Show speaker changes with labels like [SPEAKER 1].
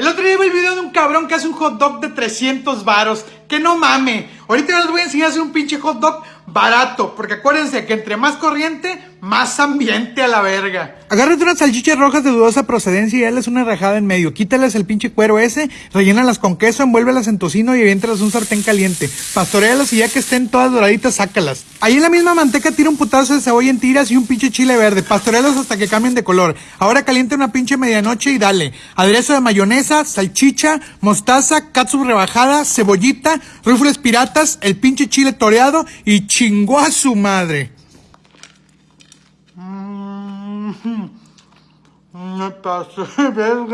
[SPEAKER 1] El otro día vi el video de un cabrón que hace un hot dog de 300 varos. Que no mame. Ahorita les voy a enseñar a hacer un pinche hot dog barato. Porque acuérdense que entre más corriente, más ambiente a la verga. Agárrate unas salchichas rojas de dudosa procedencia y dales una rajada en medio. Quítales el pinche cuero ese, rellénalas con queso, envuélvelas en tocino y aviéntalas un sartén caliente. Pastorealas y ya que estén todas doraditas, sácalas. Ahí en la misma manteca tira un putazo de cebolla en tiras y un pinche chile verde. Pastorealas hasta que cambien de color. Ahora calienta una pinche medianoche y dale. Aderezo de mayonesa, salchicha, mostaza, catsup rebajada, cebollita, rúfules piratas, el pinche chile toreado y chingó a su madre. Me passou bem,